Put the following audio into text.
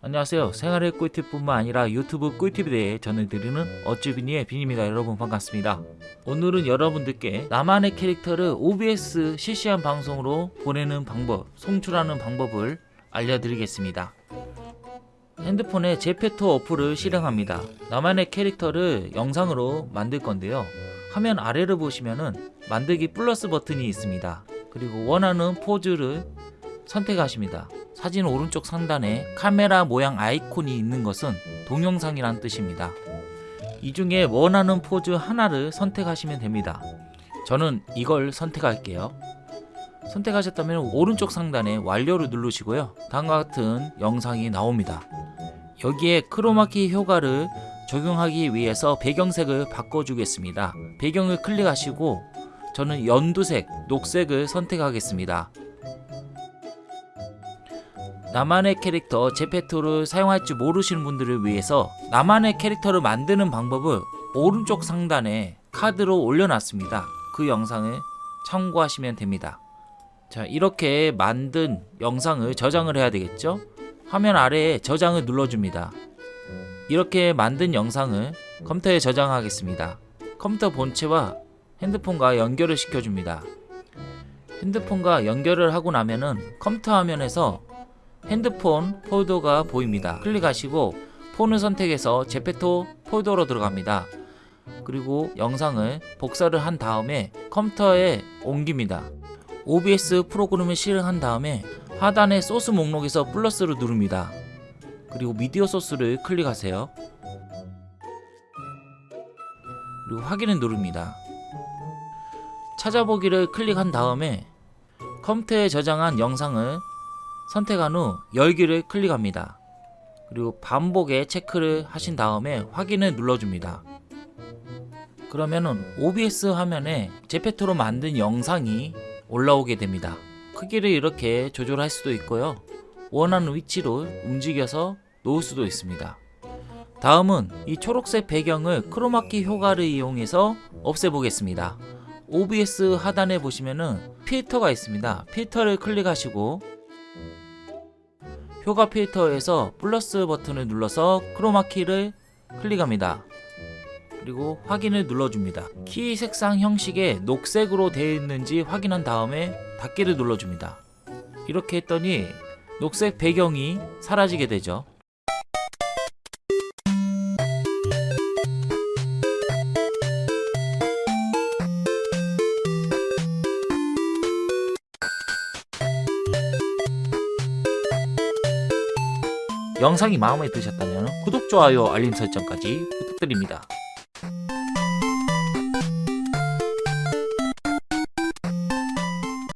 안녕하세요. 생활의 꿀팁뿐만 아니라 유튜브 꿀팁에 대해 전해드리는 어쭈비니의 빈입니다. 여러분 반갑습니다. 오늘은 여러분들께 나만의 캐릭터를 OBS 실시간 방송으로 보내는 방법 송출하는 방법을 알려드리겠습니다. 핸드폰에 제페토 어플을 실행합니다. 나만의 캐릭터를 영상으로 만들 건데요. 화면 아래를 보시면은 만들기 플러스 버튼이 있습니다. 그리고 원하는 포즈를 선택하십니다 사진 오른쪽 상단에 카메라 모양 아이콘이 있는 것은 동영상이란 뜻입니다. 이 중에 원하는 포즈 하나를 선택하시면 됩니다. 저는 이걸 선택할게요. 선택하셨다면 오른쪽 상단에 완료를 누르시고요. 다음과 같은 영상이 나옵니다. 여기에 크로마키 효과를 적용하기 위해서 배경색을 바꿔주겠습니다. 배경을 클릭하시고 저는 연두색, 녹색을 선택하겠습니다. 나만의 캐릭터 제페토를 사용할 줄 모르시는 분들을 위해서 나만의 캐릭터를 만드는 방법을 오른쪽 상단에 카드로 올려놨습니다. 그 영상을 참고하시면 됩니다. 자 이렇게 만든 영상을 저장을 해야 되겠죠? 화면 아래에 저장을 눌러줍니다. 이렇게 만든 영상을 컴퓨터에 저장하겠습니다. 컴퓨터 본체와 핸드폰과 연결을 시켜줍니다. 핸드폰과 연결을 하고 나면은 컴퓨터 화면에서 핸드폰 폴더가 보입니다. 클릭하시고 폰을 선택해서 제페토 폴더로 들어갑니다. 그리고 영상을 복사를 한 다음에 컴퓨터에 옮깁니다. OBS 프로그램을 실행한 다음에 하단의 소스 목록에서 플러스를 누릅니다. 그리고 미디어 소스를 클릭하세요. 그리고 확인을 누릅니다. 찾아보기를 클릭한 다음에 컴퓨터에 저장한 영상을 선택한 후 열기를 클릭합니다. 그리고 반복에 체크를 하신 다음에 확인을 눌러줍니다. 그러면은 OBS 화면에 제페토로 만든 영상이 올라오게 됩니다. 크기를 이렇게 조절할 수도 있고요. 원하는 위치로 움직여서 놓을 수도 있습니다. 다음은 이 초록색 배경을 크로마키 효과를 이용해서 없애보겠습니다. OBS 하단에 보시면은 필터가 있습니다. 필터를 클릭하시고 효과 필터에서 플러스 버튼을 눌러서 크로마키를 클릭합니다. 그리고 확인을 눌러줍니다. 키 색상 형식에 녹색으로 되어 있는지 확인한 다음에 닫기를 눌러줍니다. 이렇게 했더니 녹색 배경이 사라지게 되죠. 영상이 마음에 드셨다면 구독, 좋아요, 알림 설정까지 부탁드립니다.